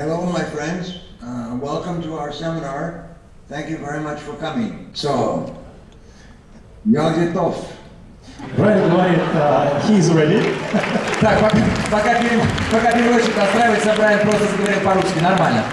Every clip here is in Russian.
Hello, my friends. Uh, welcome to our seminar. Thank you very much for coming. So, я готов. Brian говорит, uh, he is ready. Так, пока, пока, пере- пока переводчик настраивается, Брайан просто заговорил по-русски, нормально.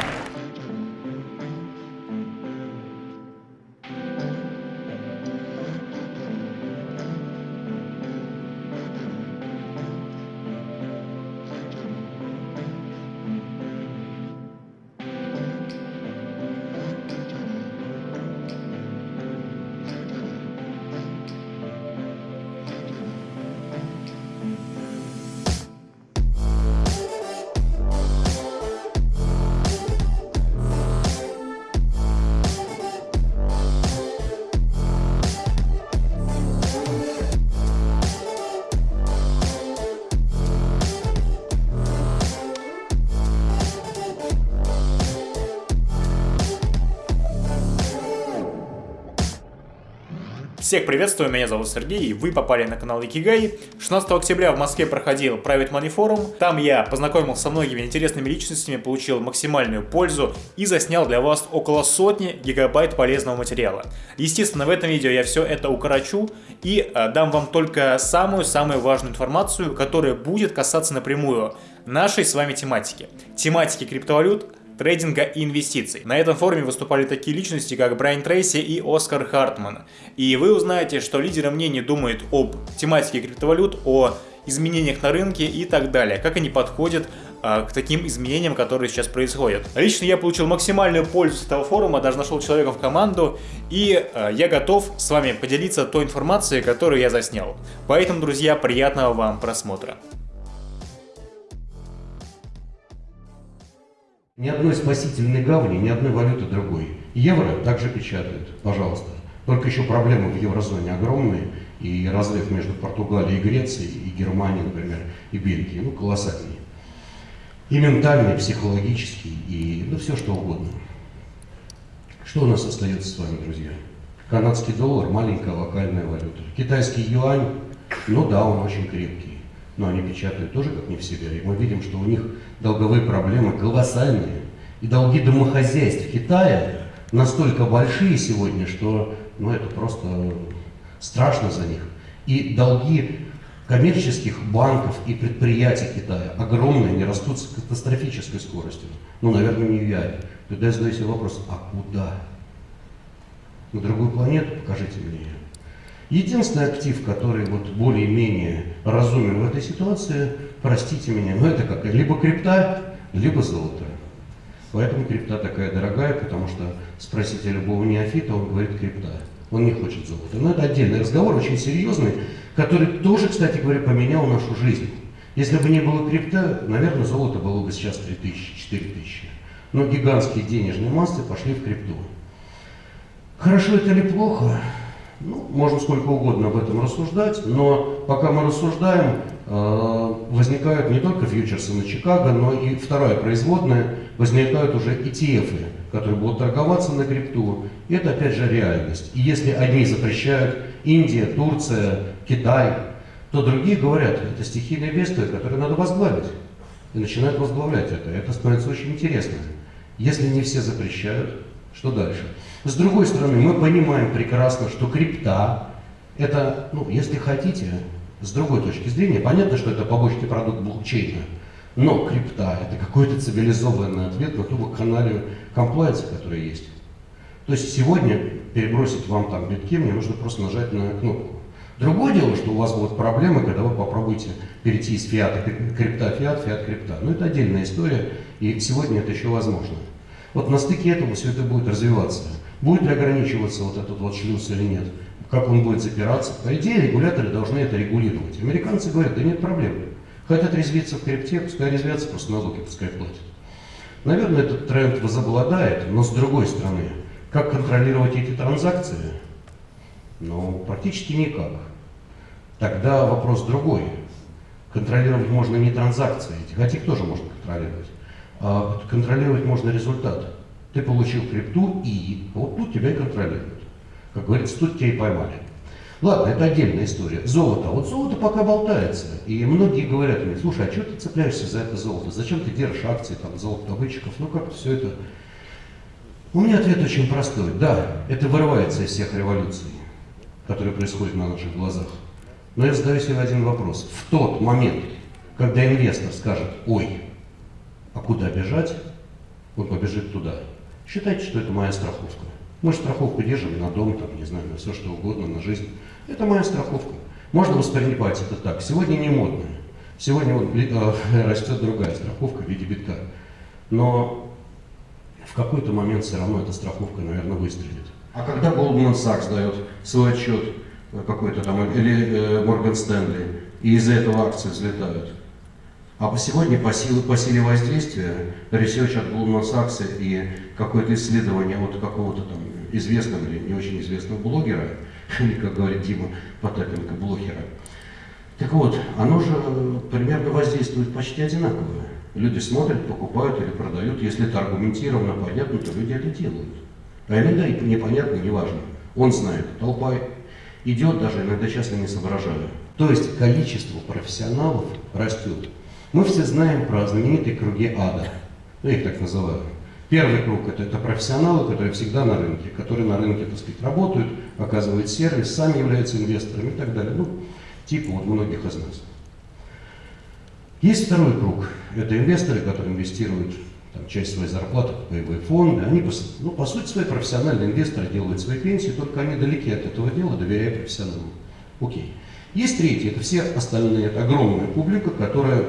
Всех приветствую, меня зовут Сергей, и вы попали на канал Икигай. 16 октября в Москве проходил Private Money Forum. Там я познакомился со многими интересными личностями, получил максимальную пользу и заснял для вас около сотни гигабайт полезного материала. Естественно, в этом видео я все это укорочу и э, дам вам только самую-самую важную информацию, которая будет касаться напрямую нашей с вами тематики. Тематики криптовалют, трейдинга и инвестиций. На этом форуме выступали такие личности, как Брайан Трейси и Оскар Хартман. И вы узнаете, что лидеры мнений думают об тематике криптовалют, о изменениях на рынке и так далее, как они подходят а, к таким изменениям, которые сейчас происходят. Лично я получил максимальную пользу с этого форума, даже нашел человека в команду, и а, я готов с вами поделиться той информацией, которую я заснял. Поэтому, друзья, приятного вам просмотра. Ни одной спасительной гавани, ни одной валюты другой. Евро также печатают, пожалуйста. Только еще проблемы в еврозоне огромные, и разрыв между Португалией и Грецией, и Германией, например, и Бельгией, ну, колоссальный. И ментальный, и психологический, и ну, все что угодно. Что у нас остается с вами, друзья? Канадский доллар – маленькая локальная валюта. Китайский юань, ну да, он очень крепкий, но они печатают тоже как не в себя. И мы видим, что у них долговые проблемы колоссальные. И долги домохозяйств Китая настолько большие сегодня, что ну, это просто страшно за них. И долги коммерческих банков и предприятий Китая огромные, они растут с катастрофической скоростью. Ну, наверное, не в Яре. Тогда я задаю себе вопрос, а куда? На другую планету? Покажите мне ее. Единственный актив, который вот более-менее разумен в этой ситуации, простите меня, но это как либо крипта, либо золото. Поэтому крипта такая дорогая, потому что спросите любого неофита, он говорит крипта. Он не хочет золота. Но это отдельный разговор, очень серьезный, который тоже, кстати говоря, поменял нашу жизнь. Если бы не было крипта, наверное, золото было бы сейчас 3000, 4000. Но гигантские денежные массы пошли в крипту. Хорошо это или плохо? Ну, можно сколько угодно об этом рассуждать, но пока мы рассуждаем, э, возникают не только фьючерсы на Чикаго, но и вторая производная, возникают уже ETF, которые будут торговаться на крипту. Это опять же реальность. И если одни запрещают Индия, Турция, Китай, то другие говорят, это стихийное бедствие, которое надо возглавить. И начинают возглавлять это. Это становится очень интересно. Если не все запрещают, что дальше? С другой стороны, мы понимаем прекрасно, что крипта, это, ну, если хотите, с другой точки зрения, понятно, что это побочный продукт блокчейна, но крипта – это какой-то цивилизованный ответ на ту вакханалию комплайенса, которая есть. То есть сегодня перебросить вам там битки, мне нужно просто нажать на кнопку. Другое дело, что у вас будут проблемы, когда вы попробуете перейти из фиата крипта фиат, фиат крипта. Но это отдельная история, и сегодня это еще возможно. Вот на стыке этого все это будет развиваться. Будет ли ограничиваться вот этот вот шлюз или нет? Как он будет запираться? По идее, регуляторы должны это регулировать. Американцы говорят, да нет проблем. Хотят резвиться в крипте, пускай резвятся, просто налоги пускай платят. Наверное, этот тренд возобладает, но с другой стороны, как контролировать эти транзакции? Ну, практически никак. Тогда вопрос другой. Контролировать можно не транзакции, хотя их тоже можно контролировать, а контролировать можно результат. Ты получил крипту и вот тут тебя и контролируют. Как говорится, тут тебя и поймали. Ладно, это отдельная история. Золото. Вот золото пока болтается. И многие говорят мне, слушай, а что ты цепляешься за это золото? Зачем ты держишь акции там, золотодобытчиков? Ну как все это... У меня ответ очень простой. Да, это вырывается из всех революций, которые происходят на наших глазах. Но я задаю себе один вопрос. В тот момент, когда инвестор скажет, ой, а куда бежать, он побежит туда. Считайте, что это моя страховка. Мы же страховку держим на дом, там, не знаю, на все что угодно, на жизнь. Это моя страховка. Можно воспринимать это так. Сегодня не модно. Сегодня вот, э, растет другая страховка в виде битка. Но в какой-то момент все равно эта страховка, наверное, выстрелит. А когда Goldman Sachs дает свой отчет э, какой-то там, или э, Morgan Stanley, и из-за этого акции взлетают, а по сегодня по силе, по силе воздействия, research от Goldman Sachs и какое-то исследование от какого-то там известного или не очень известного блогера, или, как говорит Дима Потапенко, блогера. Так вот, оно же примерно воздействует почти одинаково. Люди смотрят, покупают или продают. Если это аргументированно, понятно, то люди это делают. А иногда и непонятно, неважно. Он знает, толпа идет, даже иногда часто не соображая. То есть количество профессионалов растет. Мы все знаем про знаменитые круги ада. Я их так называю. Первый круг это, это профессионалы, которые всегда на рынке, которые на рынке, так сказать, работают, оказывают сервис, сами являются инвесторами и так далее. Ну, типа вот многих из нас. Есть второй круг. Это инвесторы, которые инвестируют там, часть своей зарплаты в боевые фонды. Они, ну, по сути, свои профессиональные инвесторы делают свои пенсии, только они далеки от этого дела, доверяя профессионалам. Окей. Есть третий, это все остальные, это огромная публика, которая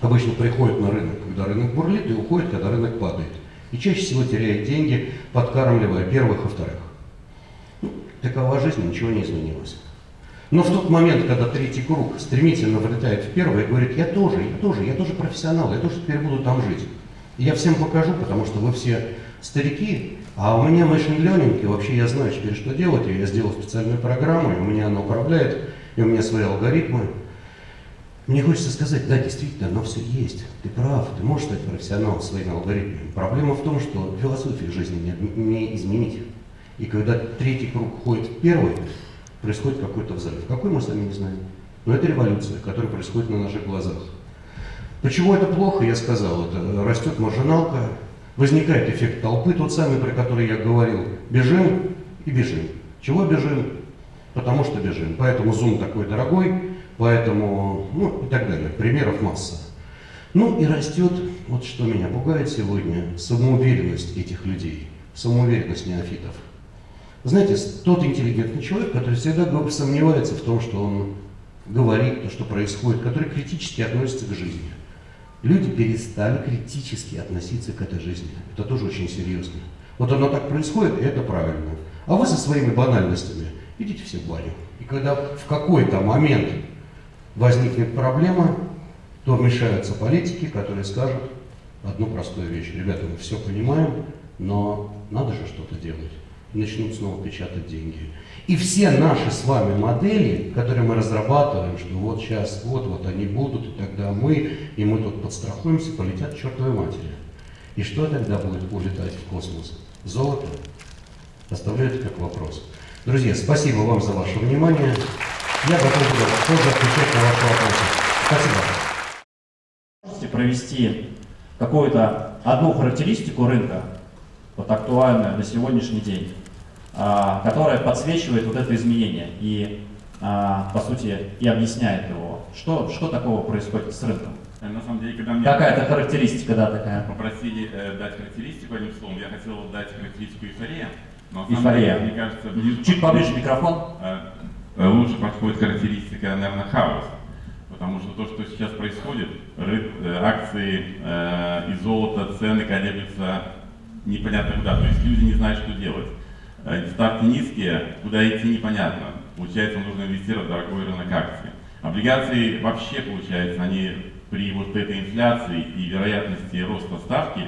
обычно приходит на рынок, когда рынок бурлит, и уходит, когда рынок падает. И чаще всего теряет деньги, подкармливая первых и вторых. Ну, такова жизнь, ничего не изменилось. Но в тот момент, когда третий круг стремительно влетает в первый и говорит, я тоже, я тоже, я тоже профессионал, я тоже теперь буду там жить. И я всем покажу, потому что вы все старики, а у меня machine learning, вообще я знаю теперь, что делать, я сделал специальную программу, и у меня она управляет, и у меня свои алгоритмы, мне хочется сказать, да, действительно, оно все есть. Ты прав, ты можешь стать профессионалом своими алгоритмами. Проблема в том, что философию жизни не, не изменить. И когда третий круг ходит в первый, происходит какой-то взрыв. Какой мы сами не знаем. Но это революция, которая происходит на наших глазах. Почему это плохо, я сказал, это растет маржиналка, возникает эффект толпы, тот самый, про который я говорил. Бежим и бежим. Чего бежим? Потому что бежим. Поэтому зум такой дорогой, Поэтому, ну и так далее. Примеров масса. Ну и растет, вот что меня пугает сегодня, самоуверенность этих людей, самоуверенность неофитов. Знаете, тот интеллигентный человек, который всегда сомневается в том, что он говорит, то, что происходит, который критически относится к жизни. Люди перестали критически относиться к этой жизни. Это тоже очень серьезно. Вот оно так происходит, и это правильно. А вы со своими банальностями идите все в баню. И когда в какой-то момент возникнет проблема, то вмешаются политики, которые скажут одну простую вещь. Ребята, мы все понимаем, но надо же что-то делать. И начнут снова печатать деньги. И все наши с вами модели, которые мы разрабатываем, что вот сейчас, вот, вот они будут, и тогда мы, и мы тут подстрахуемся, полетят к чертовой матери. И что тогда будет улетать в космос? Золото? Оставляю это как вопрос. Друзья, спасибо вам за ваше внимание. Я готов буду тоже отвечать на ваши вопросы. Спасибо. Можете провести какую-то одну характеристику рынка, вот актуальную на сегодняшний день, а, которая подсвечивает вот это изменение и, а, по сути, и объясняет его. Что, что такого происходит с рынком? Э, на самом деле, когда мне Какая-то характеристика, да, такая. попросили э, дать характеристику одним словом, я хотел дать характеристику эйфория. Но на самом Эйфория. деле, мне кажется, ближе Чуть поближе микрофон. э, лучше подходит характеристика, наверное, хаос. Потому что то, что сейчас происходит, э, акции э, и золото, цены колеблются непонятно куда. То есть люди не знают, что делать. Э, Ставки низкие, куда идти непонятно. Получается, нужно инвестировать в дорогой рынок акций. Облигации вообще, получается, они при вот этой инфляции и вероятности роста ставки,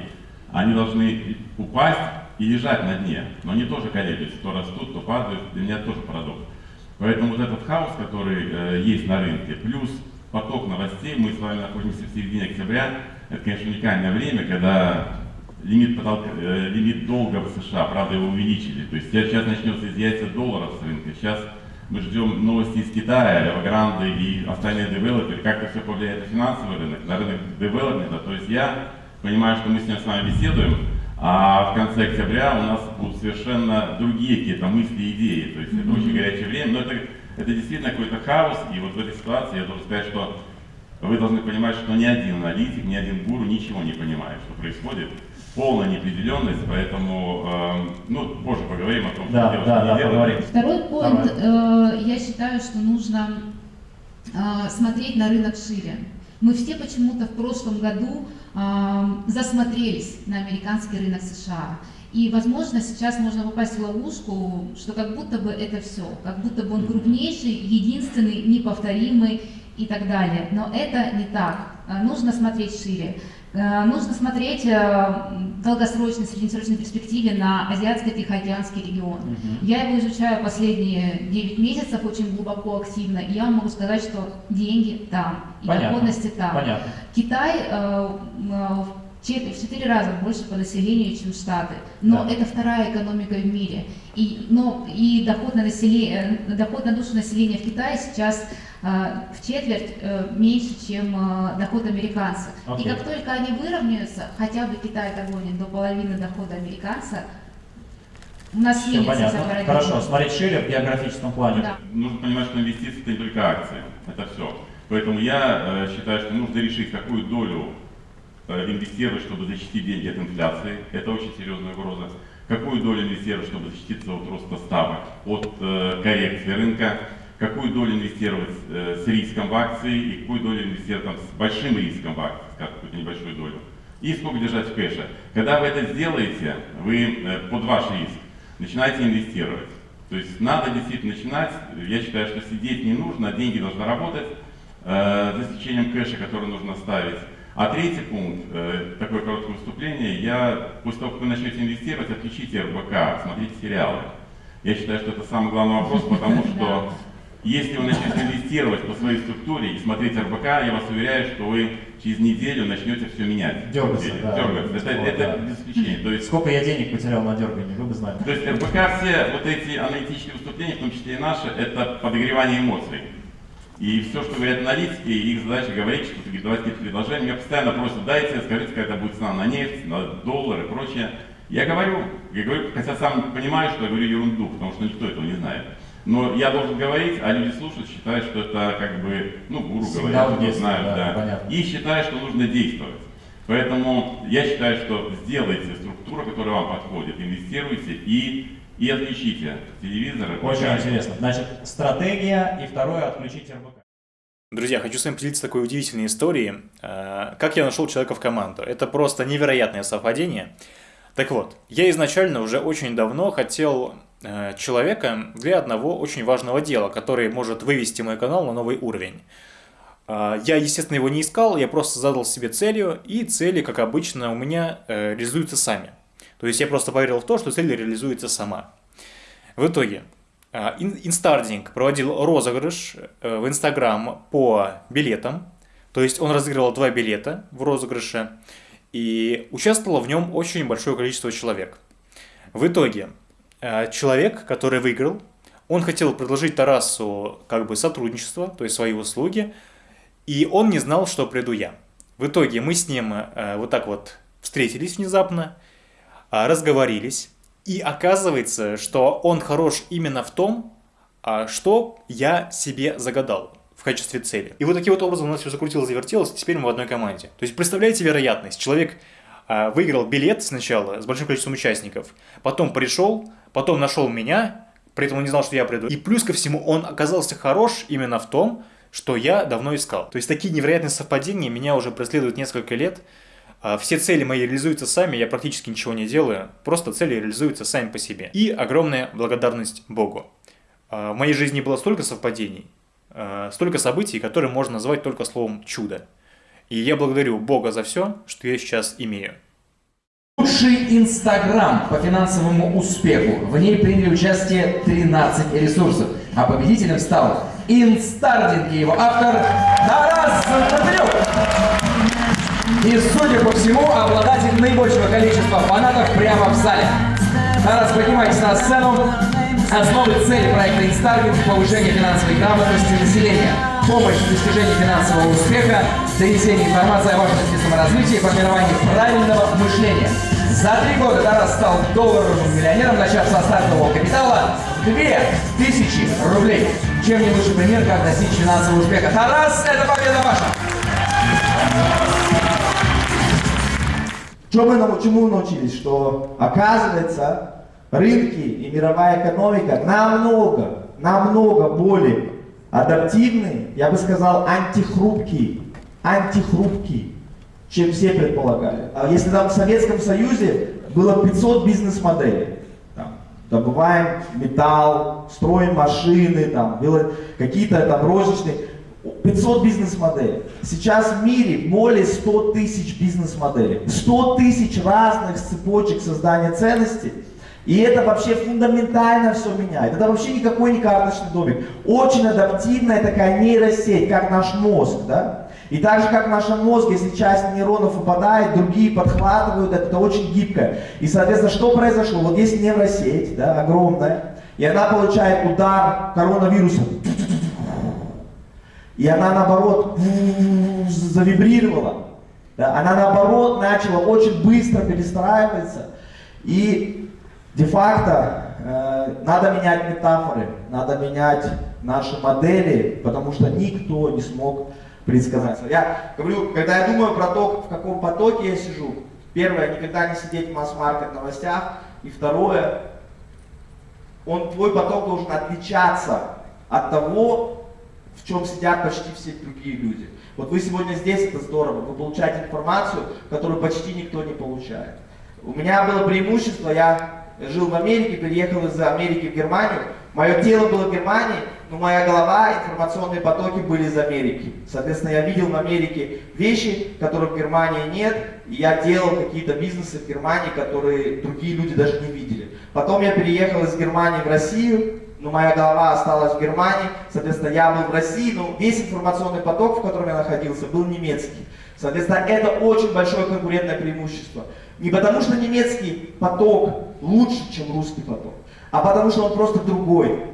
они должны упасть и лежать на дне. Но они тоже колеблются, то растут, то падают. Для меня тоже парадокс. Поэтому вот этот хаос, который э, есть на рынке, плюс поток новостей, мы с вами находимся в середине октября, это, конечно, уникальное время, когда лимит, потолка, э, лимит долга в США, правда, его увеличили. То есть сейчас начнется изъятие долларов с рынка. Сейчас мы ждем новости из Китая, Evergrande и остальные девелоперы, как это все повлияет на финансовый рынок, на рынок девелопмента. То есть я понимаю, что мы с ним с вами беседуем, а в конце октября у нас будут совершенно другие какие-то мысли и идеи. То есть это очень горячее время, но это, это действительно какой-то хаос. И вот в этой ситуации я должен сказать, что вы должны понимать, что ни один аналитик, ни один гуру ничего не понимает, что происходит. Полная неопределенность, поэтому, э, ну, позже поговорим о том, Да, что делать, да, что да, делать. поговорим. Второй поинт, э, я считаю, что нужно э, смотреть на рынок шире. Мы все почему-то в прошлом году засмотрелись на американский рынок США. И, возможно, сейчас можно попасть в ловушку, что как будто бы это все, как будто бы он крупнейший, единственный, неповторимый и так далее. Но это не так. Нужно смотреть шире. Э, Нужно смотреть э, в долгосрочной, среднесрочной перспективе на Азиатско-Тихоокеанский регион. Я его изучаю последние 9 месяцев очень глубоко, активно, и я вам могу сказать, что деньги там, и доходности там. Понятно. Китай э, в чет- в четыре раза больше по населению, чем Штаты. Но Да. это вторая экономика в мире. И, но, и доход, на население, э, доход на душу населения в Китае сейчас э, в четверть э, меньше, чем доход американца. Окей. И как только они выровняются, хотя бы Китай догонит до половины дохода американца, у нас Все понятно. парадигма. Хорошо, смотреть шире в географическом плане. Да. Нужно понимать, что инвестиции это не только акции, это все. Поэтому я э, считаю, что нужно решить, какую долю инвестировать, чтобы защитить деньги от инфляции. Это очень серьезная угроза. Какую долю инвестировать, чтобы защититься от роста ставок, от э, коррекции рынка. Какую долю инвестировать э, с риском в акции и какую долю инвестировать там, с большим риском в акции, скажем, какую-то небольшую долю. И сколько держать в кэше. Когда вы это сделаете, вы э, под ваш риск начинаете инвестировать. То есть надо действительно начинать. Я считаю, что сидеть не нужно, деньги должны работать, э, за исключением кэша, который нужно ставить. А третий пункт, э, такое короткое выступление, я после того, как вы начнете инвестировать, отключите РБК, смотрите сериалы. Я считаю, что это самый главный вопрос, потому что если вы начнете инвестировать по своей структуре и смотреть РБК, я вас уверяю, что вы через неделю начнете все менять. Дергаться, да. Дергаться. Это, Вот, это да. без исключения. То есть Сколько я денег потерял на дергании, вы бы знали. то есть РБК все вот эти аналитические выступления, в том числе и наши, это подогревание эмоций. И все, что говорят аналитики, их задача говорить, что давать какие-то предложения. Меня постоянно просят, дайте, скажите, какая это будет цена на нефть, на доллар и прочее. Я говорю, я говорю, хотя сам понимаю, что я говорю ерунду, потому что никто этого не знает. Но я должен говорить, а люди слушают, считают, что это как бы, ну, гуру Сигнал говорят, действия, знают, да, да. понятно. И считают, что нужно действовать. Поэтому я считаю, что сделайте структуру, которая вам подходит, инвестируйте и, и отключите телевизор. Очень интересно. Значит, стратегия и второе отключить РБК. Друзья, хочу с вами поделиться такой удивительной историей. Э, Как я нашел человека в команду. Это просто невероятное совпадение. Так вот, я изначально уже очень давно хотел э, человека для одного очень важного дела, который может вывести мой канал на новый уровень. А, Я, естественно, его не искал, я просто задал себе целью, и цели, как обычно, у меня э, реализуются сами. То есть я просто поверил в то, что цель реализуется сама. В итоге, а, Ин- Инстардинг проводил розыгрыш э, в Инстаграм по билетам. То есть он разыгрывал два билета в розыгрыше, и участвовало в нем очень большое количество человек. В итоге, э, человек, который выиграл, он хотел предложить Тарасу как бы сотрудничество, то есть свои услуги, и он не знал, что приду я. В итоге мы с ним э, вот так вот встретились внезапно, а, разговорились, и оказывается, что он хорош именно в том, а, что я себе загадал в качестве цели. И вот таким вот образом у нас все закрутилось, завертелось, и теперь мы в одной команде. То есть представляете вероятность, человек а, выиграл билет сначала с большим количеством участников, потом пришел, потом нашел меня, при этом он не знал, что я приду. И плюс ко всему он оказался хорош именно в том, что я давно искал. То есть такие невероятные совпадения меня уже преследуют несколько лет. А, Все цели мои реализуются сами, я практически ничего не делаю, просто цели реализуются сами по себе. И огромная благодарность Богу. А, В моей жизни было столько совпадений, а, столько событий, которые можно назвать только словом «чудо». И я благодарю Бога за все, что я сейчас имею. Лучший Инстаграм по финансовому успеху. В ней приняли участие 13 ресурсов. А победителем стал Инстардинг и его автор Тарас Татарюк. И, судя по всему, обладатель наибольшего количества фанатов прямо в зале. Тарас, поднимайтесь на сцену. Основы цели проекта «Инстаргинг» – повышение финансовой грамотности населения, помощь в достижении финансового успеха, донесение информации о важности саморазвития и формировании правильного мышления. За три года Тарас стал долларовым миллионером, начав со стартового капитала 2000 рублей. Чем не лучший пример, как достичь финансового успеха. Тарас, это победа ваша! Что мы, чему научились? Что оказывается рынки и мировая экономика намного, намного более адаптивные, я бы сказал, антихрупкие, антихрупкие, чем все предполагали. А если там в Советском Союзе было 500 бизнес-моделей, добываем металл, строим машины, там, какие-то там розничные, 500 бизнес-моделей. Сейчас в мире более 100 тысяч бизнес-моделей. 100 тысяч разных цепочек создания ценностей. И это вообще фундаментально все меняет. Это вообще никакой не карточный домик. Очень адаптивная такая нейросеть, как наш мозг, да? И так же, как в нашем мозге, если часть нейронов выпадает, другие подхватывают, это, очень гибкое. И, соответственно, что произошло? Вот есть нейросеть, да, огромная, и она получает удар коронавируса. И она наоборот завибрировала. Да, она наоборот начала очень быстро перестраиваться. И де-факто э, надо менять метафоры, надо менять наши модели, потому что никто не смог предсказать. Я говорю, когда я думаю про то, в каком потоке я сижу, первое, никогда не сидеть в масс-маркет новостях, и второе, он, твой поток должен отличаться от того, в чем сидят почти все другие люди. Вот вы сегодня здесь, это здорово, вы получаете информацию, которую почти никто не получает. У меня было преимущество, я жил в Америке, переехал из Америки в Германию, мое тело было в Германии, но моя голова, информационные потоки были из Америки. Соответственно, я видел в Америке вещи, которых в Германии нет, и я делал какие-то бизнесы в Германии, которые другие люди даже не видели. Потом я переехал из Германии в Россию, но моя голова осталась в Германии, соответственно, я был в России, но весь информационный поток, в котором я находился, был немецкий. Соответственно, это очень большое конкурентное преимущество. Не потому что немецкий поток лучше, чем русский поток, а потому что он просто другой.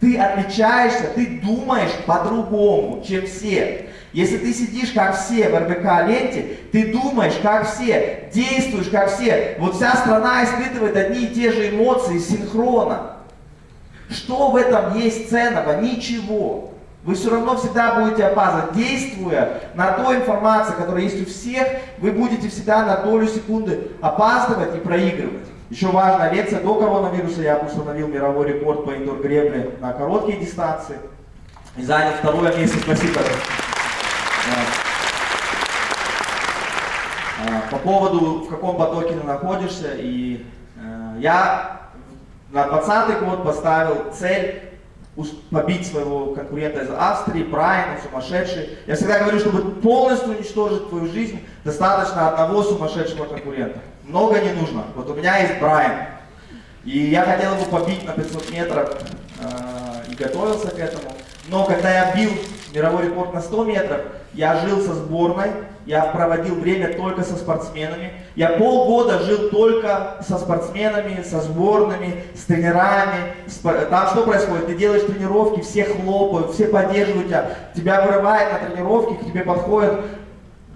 Ты отличаешься, ты думаешь по-другому, чем все. Если ты сидишь как все в РБК ленте, ты думаешь как все, действуешь как все. Вот вся страна испытывает одни и те же эмоции синхронно. Что в этом есть ценного? Ничего. Вы все равно всегда будете опаздывать. Действуя на той информации, которая есть у всех, вы будете всегда на долю секунды опаздывать и проигрывать. Еще важная лекция. До коронавируса я установил мировой рекорд по индор-гребле на короткие дистанции. И занял второе место. Спасибо. А, По поводу, в каком потоке ты находишься, и э, я на 20 год поставил цель побить своего конкурента из Австрии, Брайан, он сумасшедший. Я всегда говорю, чтобы полностью уничтожить твою жизнь, достаточно одного сумасшедшего конкурента. Много не нужно. Вот у меня есть Брайан. И я хотел его побить на 500 метров э, и готовился к этому. Но когда я бил мировой рекорд на 100 метров, я жил со сборной, я проводил время только со спортсменами. Я полгода жил только со спортсменами, со сборными, с тренерами. Там что происходит? Ты делаешь тренировки, все хлопают, все поддерживают тебя. Тебя вырывает на тренировке, к тебе подходят,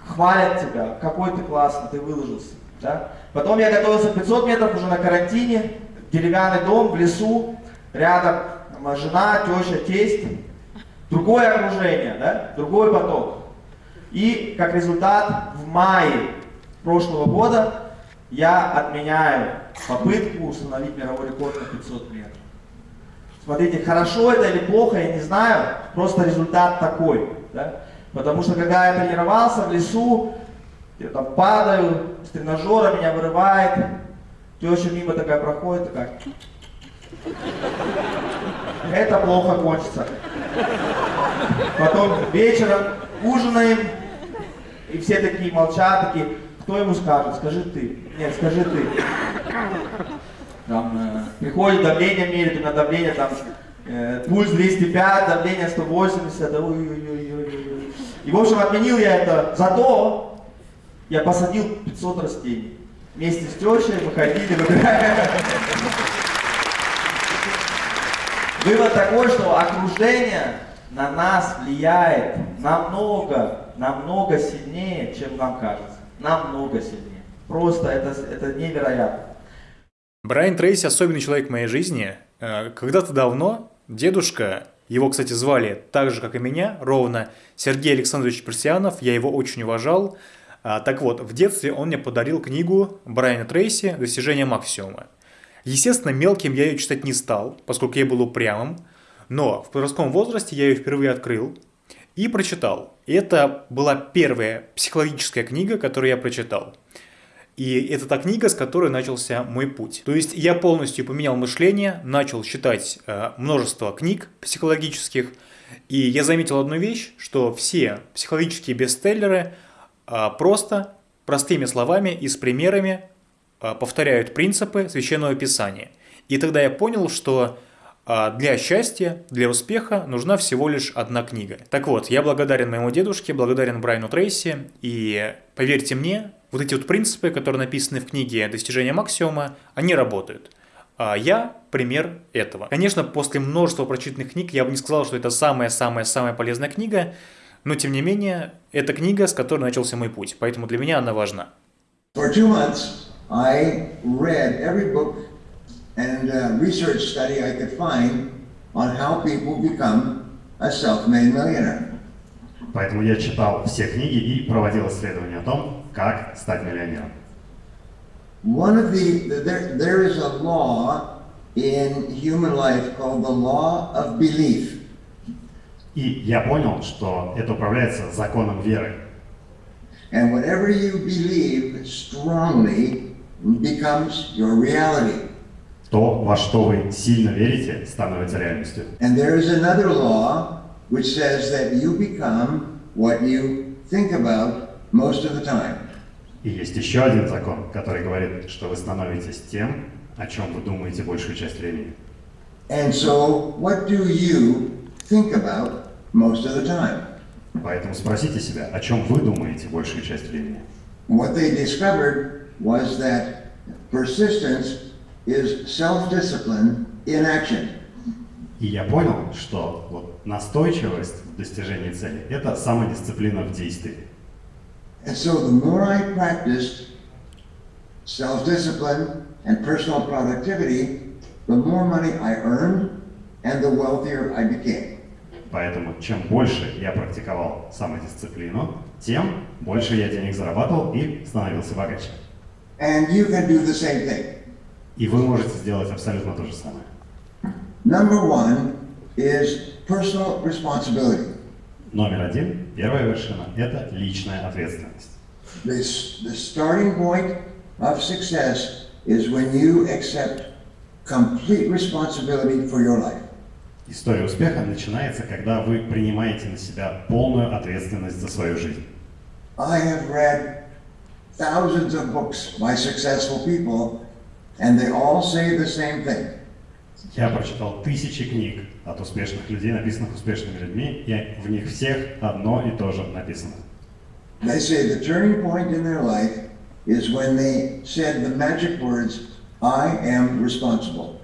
хвалят тебя, какой ты классный, ты выложился. Да? Потом я готовился 500 метров уже на карантине, деревянный дом в лесу, рядом жена, теща, тесть. Другое окружение, да? другой поток. И как результат в мае прошлого года я отменяю попытку установить мировой рекорд на 500 метров. Смотрите, хорошо это или плохо, я не знаю, просто результат такой. Да? Потому что когда я тренировался в лесу, я там падаю, с тренажера меня вырывает, теща мимо такая проходит, такая. Это плохо кончится. Потом вечером ужинаем, и все такие молчат, такие, кто ему скажет, скажи ты. Нет, скажи ты. Там э, приходит давление мерит, у меня давление там, э, пульс 205, давление 180, да, ой-ой-ой-ой-ой. И в общем отменил я это, зато я посадил 500 растений. Вместе с тещей мы ходили, выбирали. Вывод такой, что окружение на нас влияет намного, намного сильнее, чем нам кажется. Намного сильнее. Просто это, это невероятно. Брайан Трейси особенный человек в моей жизни. Э, Когда-то давно дедушка, его, кстати, звали так же, как и меня, ровно Сергей Александрович Персианов, я его очень уважал. А, Так вот, в детстве он мне подарил книгу Брайана Трейси «Достижение максимума». Естественно, мелким я ее читать не стал, поскольку я был упрямым, но в подростковом возрасте я ее впервые открыл и прочитал. Это была первая психологическая книга, которую я прочитал. И это та книга, с которой начался мой путь. То есть я полностью поменял мышление, начал читать э, множество книг психологических, и я заметил одну вещь, что все психологические бестселлеры э, просто простыми словами и с примерами повторяют принципы священного писания. И тогда я понял, что а для счастья, для успеха нужна всего лишь одна книга. Так вот, я благодарен моему дедушке, благодарен Брайану Трейси, и поверьте мне, вот эти вот принципы, которые написаны в книге «Достижение максимума», они работают. А я пример этого. Конечно, после множества прочитанных книг я бы не сказал, что это самая-самая-самая полезная книга, но тем не менее, это книга, с которой начался мой путь, поэтому для меня она важна. For two months, I read every book and uh, research study I could find on how people become a self-made millionaire. Поэтому я читал все книги и проводил исследования о том, как стать миллионером. One of the, the- there, there is a law in human life called the law of belief. И я понял, что это управляется законом веры. And whatever you believe strongly becomes your reality. То, во что вы сильно верите, становится реальностью. And there is another law which says that you become what you think about most of the time. И есть еще один закон, который говорит, что вы становитесь тем, о чем вы думаете большую часть времени. And so, what do you think about most of the time? Поэтому спросите себя, о чем вы думаете большую часть времени. What they discovered was that persistence is self-discipline in action. И я понял, что вот настойчивость в достижении цели – это самодисциплина в действии. And so the more I practiced self-discipline and personal productivity, the more money I earned and the wealthier I became. Поэтому чем больше я практиковал самодисциплину, тем больше я денег зарабатывал и становился богаче. And you can do the same thing. И вы можете сделать абсолютно то же самое. Number one is personal responsibility. Номер один, первая вершина – это личная ответственность. This, the starting point of success is when you accept complete responsibility for your life. История успеха начинается, когда вы принимаете на себя полную ответственность за свою жизнь. I have read thousands of books by successful people, and they all say the same thing. Я прочитал тысячи книг от успешных людей, написанных успешными людьми, и в них всех одно и то же написано. They say the turning point in their life is when they said the magic words, I am responsible.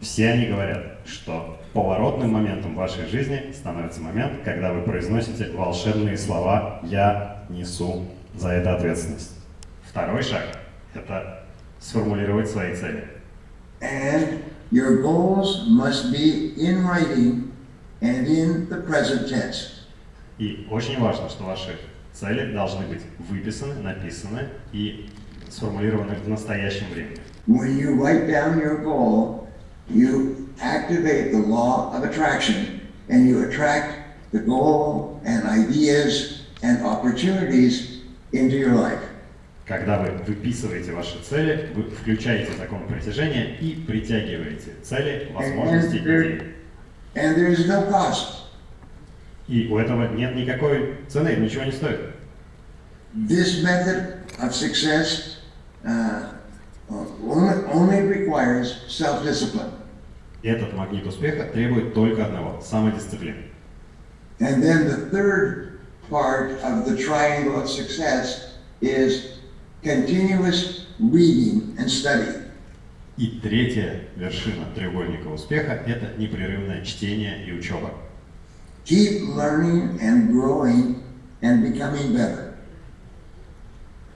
Все они говорят, что поворотным моментом в вашей жизни становится момент, когда вы произносите волшебные слова «Я несу за это ответственность». Второй шаг – это сформулировать свои цели. And your goals must be in writing and in the present tense. И очень важно, что ваши цели должны быть выписаны, написаны и сформулированы в настоящем времени. When you write down your goal, you activate the law of attraction and you attract the goal and ideas and opportunities into your life. Когда вы выписываете ваши цели, вы включаете закон притяжения и притягиваете цели, возможности, идеи. and there is no cost. И у этого нет никакой цены, ничего не стоит. This method of success uh, only requires self-discipline. Этот магнит успеха требует только одного – самодисциплины. And then the third part of the triangle of success is continuous reading and study. И третья вершина треугольника успеха – это непрерывное чтение и учеба. Keep learning and growing and becoming better.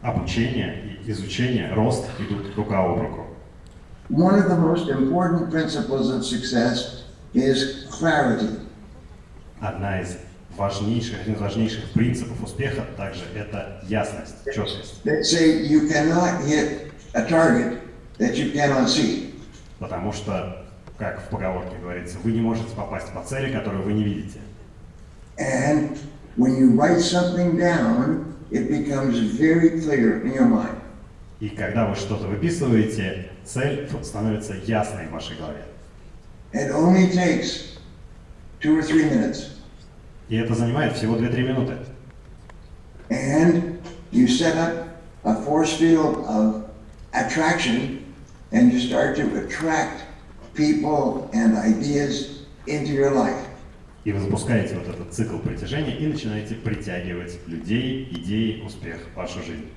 Обучение и изучение, рост идут рука об руку. One of the most important principles of success is clarity. Одна из важнейших, один из важнейших принципов успеха также это ясность, четкость. Потому что, как в поговорке говорится, вы не можете попасть по цели, которую вы не видите. And when you write something down, it becomes very clear in your mind. И когда вы что-то выписываете, цель становится ясной в вашей голове. It only takes two or three minutes. И это занимает всего 2-3 минуты. And you set up a force field of attraction and you start to attract people and ideas into your life. И вы запускаете вот этот цикл притяжения и начинаете притягивать людей, идеи, успех в вашу жизнь.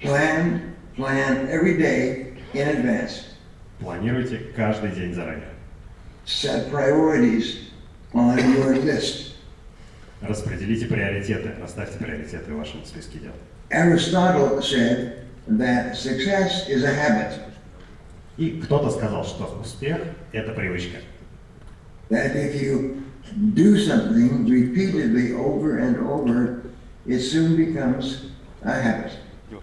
Plan, plan every day in advance. Планируйте каждый день заранее. Set priorities on your list. Распределите приоритеты, расставьте приоритеты в вашем списке дел. Aristotle said that success is a habit, И кто-то сказал, что успех – это привычка. that if you do something repeatedly over and over, it soon becomes a habit.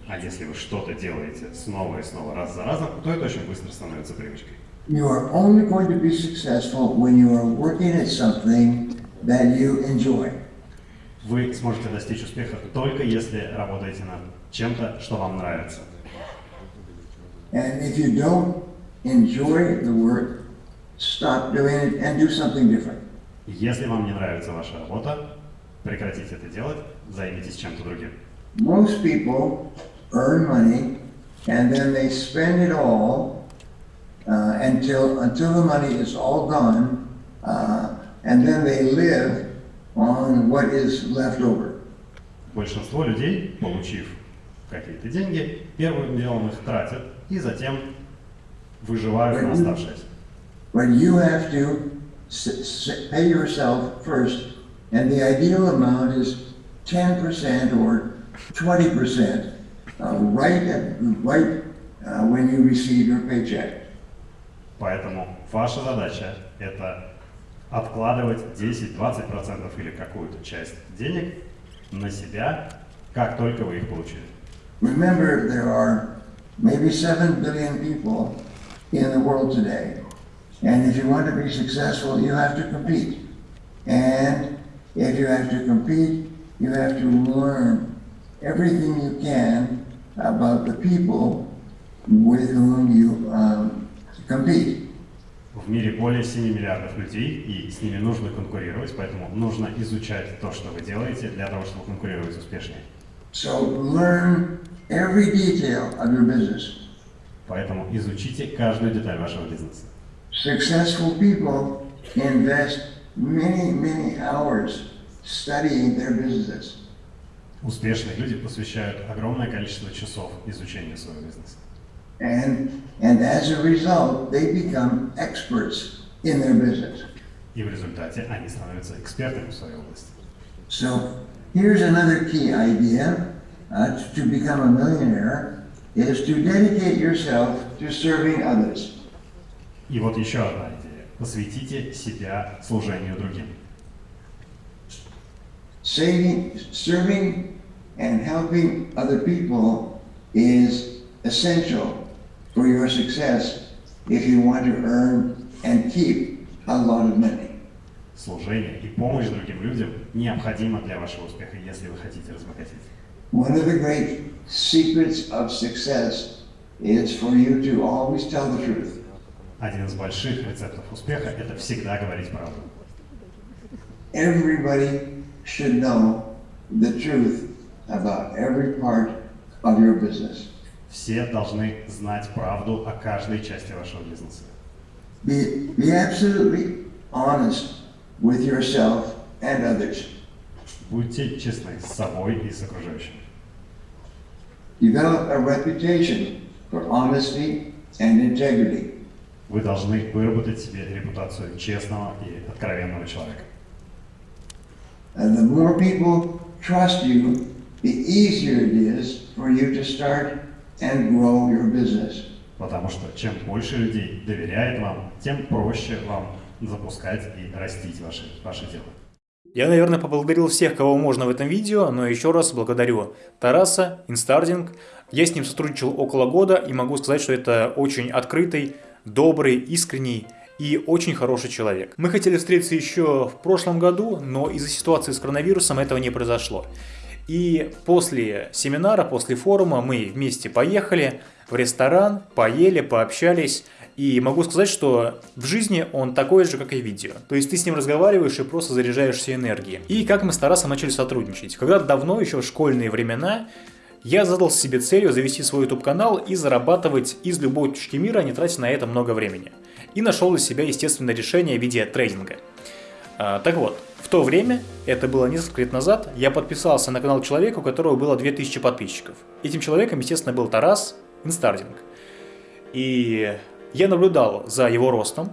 А если вы что-то делаете снова и снова, раз за разом, то это очень быстро становится привычкой. You are only going to be successful when you are working at something that you enjoy. Вы сможете достичь успеха только если работаете над чем-то, что вам нравится. And if you don't enjoy the work, stop doing it and do something different. Если вам не нравится ваша работа, прекратите это делать, займитесь чем-то другим. Most people earn money and then they spend it all uh, until until the money is all gone, uh, and then they live on what is left over. Большинство людей, получив какие-то деньги, первым делом их тратят и затем выживают на оставшееся. But you have to s- s- pay yourself first, and the ideal amount is 10% or 20% uh, right, at, right uh, when you receive your paycheck. Поэтому ваша задача – это откладывать 10-20% или какую-то часть денег на себя, как только вы их получили. Remember, there are maybe 7 billion people in the world today. And if you want to be successful, you have to compete. And if you have to compete, you have to learn everything you can about the people with whom you um, compete. В мире более 7 миллиардов людей, и с ними нужно конкурировать, поэтому нужно изучать то, что вы делаете, для того, чтобы конкурировать успешнее. So learn every detail of your business. Поэтому изучите каждую деталь вашего бизнеса. Successful people invest many, many hours studying their businesses. Успешные люди посвящают огромное количество часов изучению своего бизнеса. And, and as a result, they become experts in their business. И в результате они становятся экспертами в своей области. So here's another key idea uh, to become a millionaire is to dedicate yourself to serving others. И вот еще одна идея. Посвятите себя служению другим. Saving, serving and helping other people is essential for your success if you want to earn and keep a lot of money. Служение и помощь другим людям необходимо для вашего успеха, если вы хотите разбогатеть. One of the great secrets of success is for you to always tell the truth. Один из больших рецептов успеха – это всегда говорить правду. Everybody should know the truth about every part of your business. Все должны знать правду о каждой части вашего бизнеса. Be, be absolutely honest with yourself and others. Будьте честны с собой и с окружающими. Develop a reputation for honesty and integrity. вы должны выработать себе репутацию честного и откровенного человека. And the more people trust you, the easier it is for you to start and grow your business. Потому что чем больше людей доверяет вам, тем проще вам запускать и растить ваше, ваше дело. Я, наверное, поблагодарил всех, кого можно в этом видео, но еще раз благодарю Тараса, Инстардинг. Я с ним сотрудничал около года и могу сказать, что это очень открытый, добрый, искренний и очень хороший человек. Мы хотели встретиться еще в прошлом году, но из-за ситуации с коронавирусом этого не произошло. И после семинара, после форума мы вместе поехали в ресторан, поели, пообщались. И могу сказать, что в жизни он такой же, как и видео. То есть ты с ним разговариваешь и просто заряжаешься энергией. И как мы с Тарасом начали сотрудничать. Когда-то давно, еще в школьные времена, я задал себе целью завести свой YouTube-канал и зарабатывать из любой точки мира, не тратя на это много времени. И нашел для себя, естественно, решение в виде трейдинга. А, так вот, в то время, это было несколько лет назад, я подписался на канал человека, у которого было 2000 подписчиков. Этим человеком, естественно, был Тарас Инстардинг. И я наблюдал за его ростом,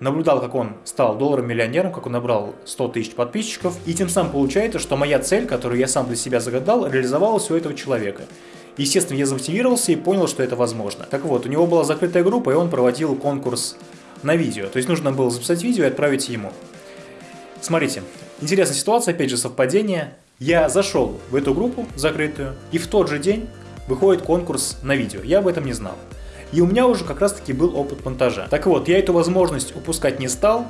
наблюдал, как он стал долларовым миллионером, как он набрал 100 тысяч подписчиков, и тем самым получается, что моя цель, которую я сам для себя загадал, реализовалась у этого человека. Естественно, я замотивировался и понял, что это возможно. Так вот, у него была закрытая группа, и он проводил конкурс на видео. То есть нужно было записать видео и отправить ему. Смотрите, интересная ситуация, опять же совпадение. Я зашел в эту группу закрытую, и в тот же день выходит конкурс на видео. Я об этом не знал. И у меня уже как раз таки был опыт монтажа. Так вот, я эту возможность упускать не стал,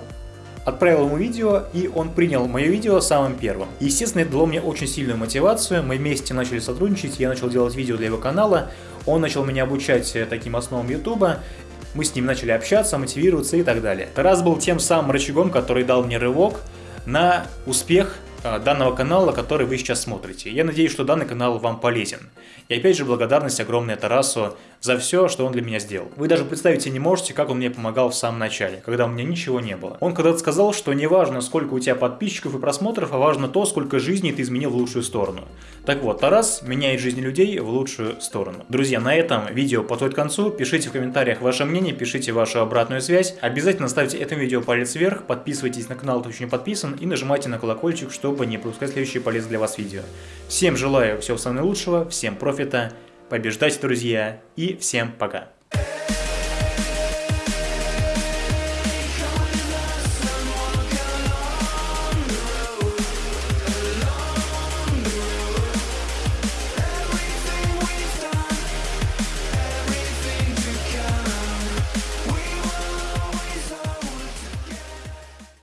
отправил ему видео, и он принял мое видео самым первым. Естественно, это дало мне очень сильную мотивацию, мы вместе начали сотрудничать, я начал делать видео для его канала, он начал меня обучать э, таким основам ютуба, мы с ним начали общаться, мотивироваться и так далее. Тарас был тем самым рычагом, который дал мне рывок на успех данного канала, который вы сейчас смотрите. Я надеюсь, что данный канал вам полезен. И опять же, благодарность огромная Тарасу за все, что он для меня сделал. Вы даже представить себе не можете, как он мне помогал в самом начале, когда у меня ничего не было. Он когда-то сказал, что не важно, сколько у тебя подписчиков и просмотров, а важно то, сколько жизней ты изменил в лучшую сторону. Так вот, Тарас меняет жизни людей в лучшую сторону. Друзья, на этом видео подходит к концу. Пишите в комментариях ваше мнение, пишите вашу обратную связь. Обязательно ставьте этому видео палец вверх, подписывайтесь на канал, кто еще не подписан, и нажимайте на колокольчик, чтобы не пропускать следующие полезные для вас видео. Всем желаю всего самого наилучшего, всем профита, побеждайте, друзья, и всем пока.